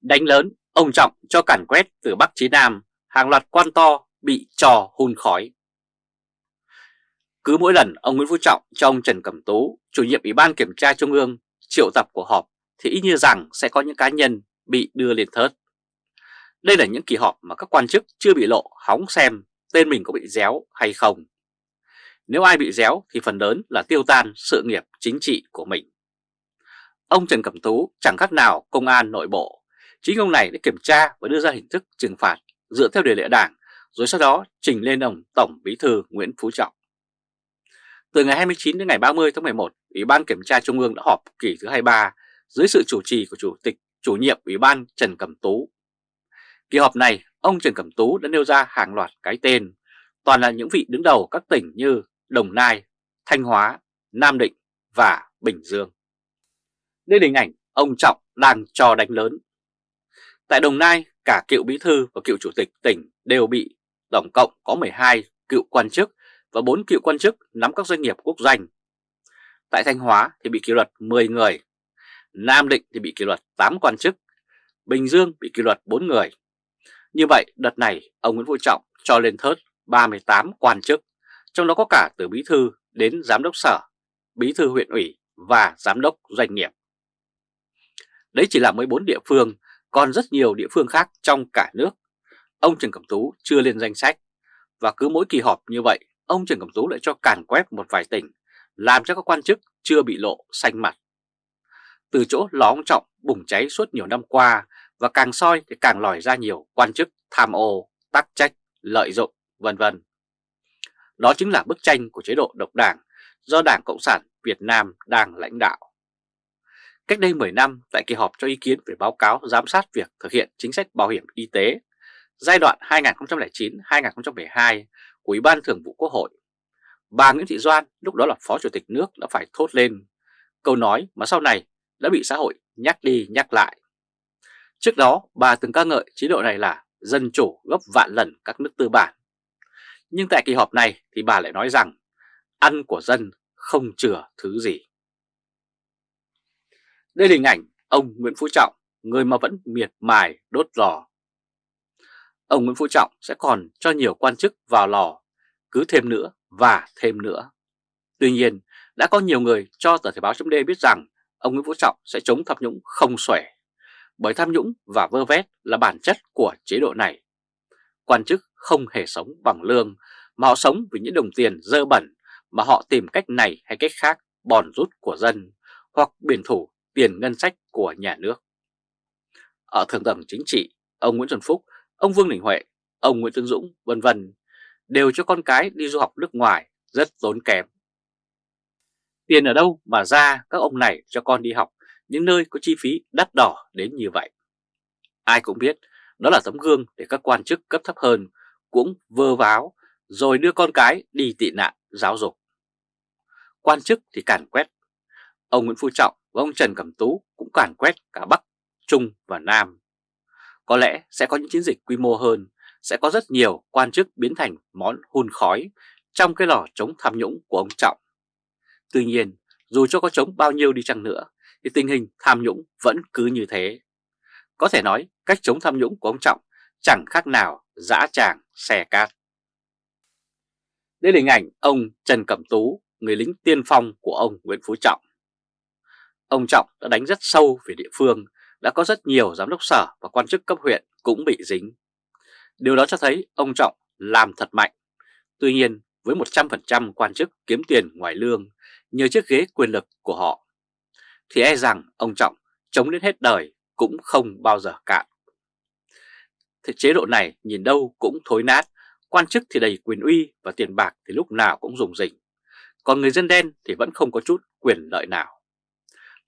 Đánh lớn, ông Trọng cho càn quét từ Bắc chí Nam, hàng loạt quan to bị trò hun khói. Cứ mỗi lần ông Nguyễn Phú Trọng cho ông Trần Cẩm Tú, chủ nhiệm Ủy ban Kiểm tra Trung ương, triệu tập của họp thì ít như rằng sẽ có những cá nhân bị đưa lên thớt. Đây là những kỳ họp mà các quan chức chưa bị lộ hóng xem tên mình có bị déo hay không. Nếu ai bị déo thì phần lớn là tiêu tan sự nghiệp chính trị của mình. Ông Trần Cẩm Tú chẳng khác nào công an nội bộ. Chính ông này đã kiểm tra và đưa ra hình thức trừng phạt dựa theo điều lệ đảng rồi sau đó trình lên ông Tổng Bí thư Nguyễn Phú Trọng. Từ ngày 29 đến ngày 30 tháng 11, Ủy ban Kiểm tra Trung ương đã họp kỳ thứ 23 dưới sự chủ trì của Chủ tịch chủ nhiệm Ủy ban Trần Cẩm Tú. Kỳ họp này, ông Trần Cẩm Tú đã nêu ra hàng loạt cái tên, toàn là những vị đứng đầu các tỉnh như Đồng Nai, Thanh Hóa, Nam Định và Bình Dương. Đây là hình ảnh ông Trọng đang cho đánh lớn. Tại Đồng Nai, cả cựu bí thư và cựu chủ tịch tỉnh đều bị tổng cộng có 12 cựu quan chức và 4 cựu quan chức nắm các doanh nghiệp quốc doanh. Tại Thanh Hóa thì bị kỷ luật 10 người, Nam Định thì bị kỷ luật 8 quan chức, Bình Dương bị kỷ luật 4 người. Như vậy, đợt này ông Nguyễn Phú Trọng cho lên thớt 38 quan chức, trong đó có cả từ bí thư đến giám đốc sở, bí thư huyện ủy và giám đốc doanh nghiệp. Đấy chỉ là 14 địa phương, còn rất nhiều địa phương khác trong cả nước. Ông Trần Cẩm Tú chưa lên danh sách, và cứ mỗi kỳ họp như vậy, ông Trần Cẩm Tú lại cho càn quét một vài tỉnh, làm cho các quan chức chưa bị lộ xanh mặt. Từ chỗ lóng Trọng bùng cháy suốt nhiều năm qua và càng soi thì càng lòi ra nhiều quan chức tham ô, tắc trách, lợi dụng, vân vân. Đó chính là bức tranh của chế độ độc đảng do Đảng Cộng sản Việt Nam đang lãnh đạo. Cách đây 10 năm, tại kỳ họp cho ý kiến về báo cáo giám sát việc thực hiện chính sách bảo hiểm y tế giai đoạn 2009-2012 của Ủy ban Thường vụ Quốc hội, bà Nguyễn Thị Doan lúc đó là Phó Chủ tịch nước đã phải thốt lên câu nói mà sau này đã bị xã hội nhắc đi nhắc lại. Trước đó, bà từng ca ngợi chế độ này là dân chủ gấp vạn lần các nước tư bản. Nhưng tại kỳ họp này thì bà lại nói rằng ăn của dân không chừa thứ gì. Đây là hình ảnh ông Nguyễn Phú Trọng, người mà vẫn miệt mài đốt lò. Ông Nguyễn Phú Trọng sẽ còn cho nhiều quan chức vào lò, cứ thêm nữa và thêm nữa. Tuy nhiên, đã có nhiều người cho tờ Thể báo chấm biết rằng ông Nguyễn Phú Trọng sẽ chống tham nhũng không xuể, bởi tham nhũng và vơ vét là bản chất của chế độ này. Quan chức không hề sống bằng lương, mà họ sống vì những đồng tiền dơ bẩn mà họ tìm cách này hay cách khác bòn rút của dân hoặc biển thủ tiền ngân sách của nhà nước. Ở thường tầng chính trị, ông Nguyễn Xuân Phúc, ông Vương Đình Huệ, ông Nguyễn xuân Dũng, vân vân đều cho con cái đi du học nước ngoài rất tốn kém. Tiền ở đâu mà ra các ông này cho con đi học những nơi có chi phí đắt đỏ đến như vậy? Ai cũng biết đó là tấm gương để các quan chức cấp thấp hơn cũng vơ váo rồi đưa con cái đi tị nạn giáo dục. Quan chức thì càn quét. Ông Nguyễn Phú Trọng và ông Trần Cẩm Tú cũng càn quét cả Bắc, Trung và Nam. Có lẽ sẽ có những chiến dịch quy mô hơn, sẽ có rất nhiều quan chức biến thành món hun khói trong cái lò chống tham nhũng của ông Trọng. Tuy nhiên, dù cho có chống bao nhiêu đi chăng nữa, thì tình hình tham nhũng vẫn cứ như thế. Có thể nói cách chống tham nhũng của ông Trọng chẳng khác nào dã tràng xe cát. Đây là hình ảnh ông Trần Cẩm Tú, người lính tiên phong của ông Nguyễn Phú Trọng. Ông Trọng đã đánh rất sâu về địa phương, đã có rất nhiều giám đốc sở và quan chức cấp huyện cũng bị dính. Điều đó cho thấy ông Trọng làm thật mạnh. Tuy nhiên, với 100% quan chức kiếm tiền ngoài lương nhờ chiếc ghế quyền lực của họ, thì e rằng ông Trọng chống đến hết đời cũng không bao giờ cạn. Thế chế độ này nhìn đâu cũng thối nát, quan chức thì đầy quyền uy và tiền bạc thì lúc nào cũng dùng dình. Còn người dân đen thì vẫn không có chút quyền lợi nào.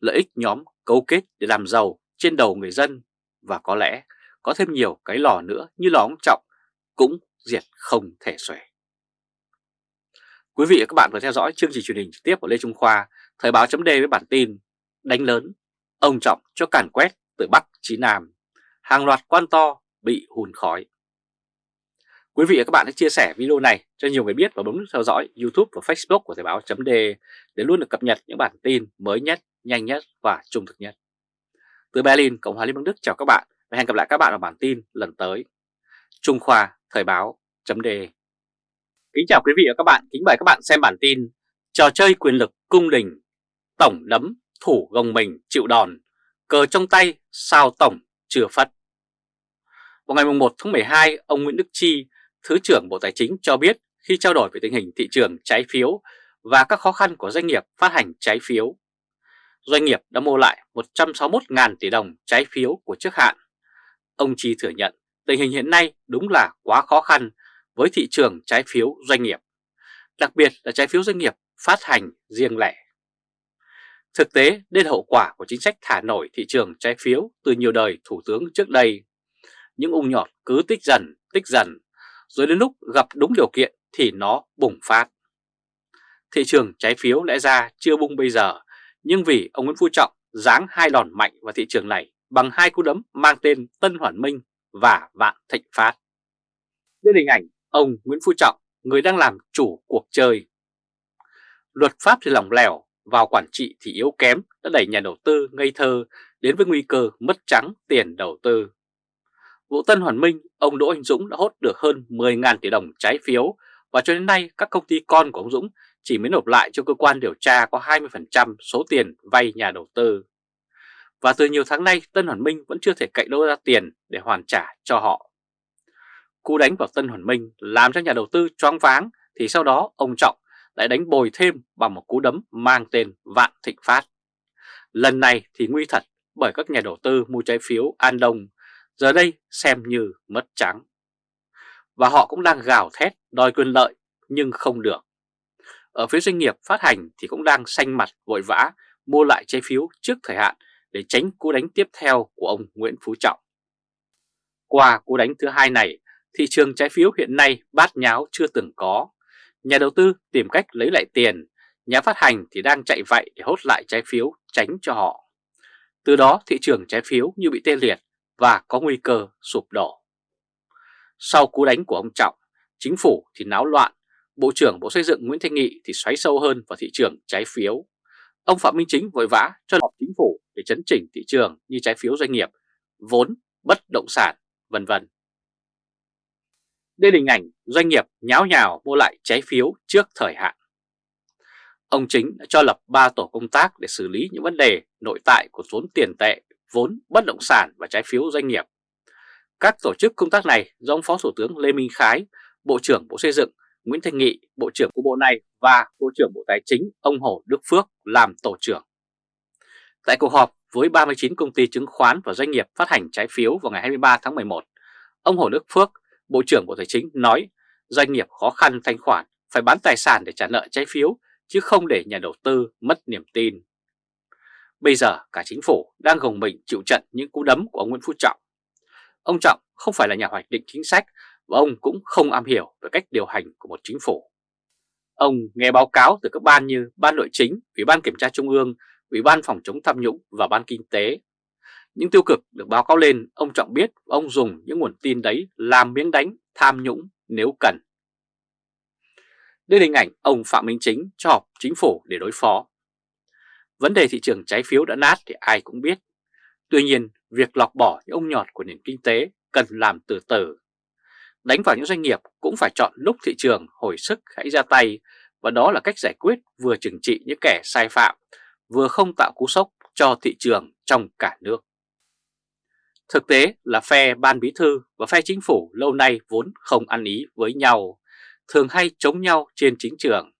Lợi ích nhóm cấu kết để làm giàu trên đầu người dân và có lẽ có thêm nhiều cái lò nữa như lò ông Trọng cũng diệt không thể xuể. Quý vị và các bạn vừa theo dõi chương trình truyền hình trực tiếp của Lê Trung Khoa, Thời báo chấm với bản tin Đánh lớn, ông Trọng cho càn quét từ Bắc chí Nam, hàng loạt quan to bị hùn khói. Quý vị và các bạn hãy chia sẻ video này cho nhiều người biết và bấm nút theo dõi YouTube và Facebook của Thời báo .d để luôn được cập nhật những bản tin mới nhất, nhanh nhất và trung thực nhất. Từ Berlin, Cộng hòa Liên bang Đức chào các bạn Và hẹn gặp lại các bạn ở bản tin lần tới. Trung Khoa Thời báo .d Kính chào quý vị và các bạn, kính mời các bạn xem bản tin Trò chơi quyền lực cung đình Tổng nấm thủ gồng mình chịu đòn Cờ trong tay sao tổng chưa phất Vào ngày 1 tháng 12, ông Nguyễn Đức Chi, Thứ trưởng Bộ Tài chính cho biết khi trao đổi về tình hình thị trường trái phiếu và các khó khăn của doanh nghiệp phát hành trái phiếu. Doanh nghiệp đã mua lại 161.000 tỷ đồng trái phiếu của trước hạn. Ông Chi thừa nhận tình hình hiện nay đúng là quá khó khăn với thị trường trái phiếu doanh nghiệp, đặc biệt là trái phiếu doanh nghiệp phát hành riêng lẻ. Thực tế, đây hậu quả của chính sách thả nổi thị trường trái phiếu từ nhiều đời thủ tướng trước đây. Những ung nhọt cứ tích dần, tích dần, rồi đến lúc gặp đúng điều kiện thì nó bùng phát. Thị trường trái phiếu lẽ ra chưa bung bây giờ, nhưng vì ông Nguyễn Phú Trọng giáng hai đòn mạnh vào thị trường này bằng hai cú đấm mang tên Tân Hoàn Minh và Vạn Thịnh Phát. Đây hình ảnh ông Nguyễn Phú Trọng, người đang làm chủ cuộc chơi. Luật pháp thì lỏng lẻo, vào quản trị thì yếu kém đã đẩy nhà đầu tư ngây thơ đến với nguy cơ mất trắng tiền đầu tư. Vụ Tân Hoàn Minh, ông Đỗ Anh Dũng đã hốt được hơn 10.000 tỷ đồng trái phiếu và cho đến nay các công ty con của ông Dũng chỉ mới nộp lại cho cơ quan điều tra có 20% số tiền vay nhà đầu tư. Và từ nhiều tháng nay Tân Hoàn Minh vẫn chưa thể cậy đâu ra tiền để hoàn trả cho họ. Cú đánh vào Tân Hoàn Minh làm cho nhà đầu tư choáng váng thì sau đó ông Trọng lại đánh bồi thêm bằng một cú đấm mang tên Vạn Thịnh Phát. Lần này thì nguy thật bởi các nhà đầu tư mua trái phiếu An Đông giờ đây xem như mất trắng. Và họ cũng đang gào thét đòi quyền lợi nhưng không được. Ở phía doanh nghiệp phát hành thì cũng đang xanh mặt vội vã mua lại trái phiếu trước thời hạn để tránh cú đánh tiếp theo của ông Nguyễn Phú Trọng. Qua cú đánh thứ hai này, thị trường trái phiếu hiện nay bát nháo chưa từng có. Nhà đầu tư tìm cách lấy lại tiền, nhà phát hành thì đang chạy vậy để hốt lại trái phiếu tránh cho họ. Từ đó thị trường trái phiếu như bị tê liệt và có nguy cơ sụp đổ. Sau cú đánh của ông Trọng, chính phủ thì náo loạn, Bộ trưởng Bộ Xây dựng Nguyễn Thanh Nghị thì xoáy sâu hơn vào thị trường trái phiếu. Ông Phạm Minh Chính vội vã cho họp chính phủ để chấn chỉnh thị trường như trái phiếu doanh nghiệp, vốn, bất động sản, vân vân. Đây là hình ảnh doanh nghiệp nháo nhào mua lại trái phiếu trước thời hạn. Ông Chính đã cho lập 3 tổ công tác để xử lý những vấn đề nội tại của vốn tiền tệ, vốn bất động sản và trái phiếu doanh nghiệp. Các tổ chức công tác này do ông Phó Thủ tướng Lê Minh Khái, Bộ trưởng Bộ Xây dựng Nguyễn Thanh Nghị, Bộ trưởng của Bộ này và Bộ trưởng Bộ Tài chính ông Hồ Đức Phước làm tổ trưởng. Tại cuộc họp với 39 công ty chứng khoán và doanh nghiệp phát hành trái phiếu vào ngày 23 tháng 11, ông Hồ Đức Phước, Bộ trưởng Bộ Tài chính nói doanh nghiệp khó khăn thanh khoản phải bán tài sản để trả nợ trái phiếu chứ không để nhà đầu tư mất niềm tin. Bây giờ cả chính phủ đang gồng mình chịu trận những cú đấm của ông Nguyễn Phú Trọng. Ông Trọng không phải là nhà hoạch định chính sách và ông cũng không am hiểu về cách điều hành của một chính phủ. Ông nghe báo cáo từ các ban như Ban Nội chính, Ủy ban Kiểm tra Trung ương, Ủy ban Phòng chống tham nhũng và Ban Kinh tế. Những tiêu cực được báo cáo lên, ông Trọng biết ông dùng những nguồn tin đấy làm miếng đánh tham nhũng nếu cần. Đây là hình ảnh ông Phạm Minh Chính cho họp chính phủ để đối phó. Vấn đề thị trường trái phiếu đã nát thì ai cũng biết. Tuy nhiên, việc lọc bỏ những ông nhọt của nền kinh tế cần làm từ từ. Đánh vào những doanh nghiệp cũng phải chọn lúc thị trường hồi sức hãy ra tay và đó là cách giải quyết vừa trừng trị những kẻ sai phạm, vừa không tạo cú sốc cho thị trường trong cả nước. Thực tế là phe ban bí thư và phe chính phủ lâu nay vốn không ăn ý với nhau, thường hay chống nhau trên chính trường,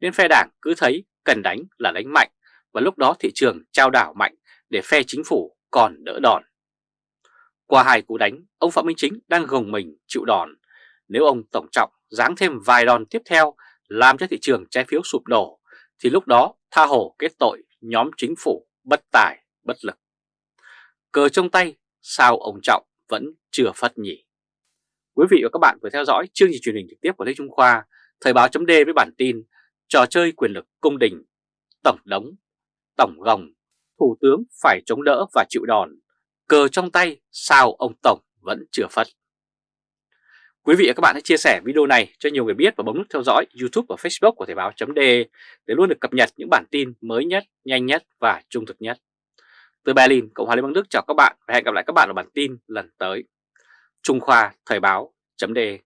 nên phe đảng cứ thấy cần đánh là đánh mạnh và lúc đó thị trường trao đảo mạnh để phe chính phủ còn đỡ đòn. Qua hai cú đánh, ông Phạm Minh Chính đang gồng mình chịu đòn. Nếu ông Tổng Trọng giáng thêm vài đòn tiếp theo làm cho thị trường trái phiếu sụp đổ, thì lúc đó tha hồ kết tội nhóm chính phủ bất tài, bất lực. Cờ trong tay, sao ông Trọng vẫn chưa phát nhỉ? Quý vị và các bạn vừa theo dõi chương trình truyền hình trực tiếp của Lê Trung Khoa, Thời báo chấm với bản tin Trò chơi quyền lực cung đình, Tổng đống, Tổng gồng, Thủ tướng phải chống đỡ và chịu đòn Cờ trong tay sao ông Tổng vẫn chưa phất. Quý vị và các bạn hãy chia sẻ video này cho nhiều người biết và bấm nút theo dõi YouTube và Facebook của Thời báo .de để luôn được cập nhật những bản tin mới nhất, nhanh nhất và trung thực nhất. Từ Berlin, Cộng hòa Liên bang Đức chào các bạn và hẹn gặp lại các bạn ở bản tin lần tới. Trung Khoa Thời báo .de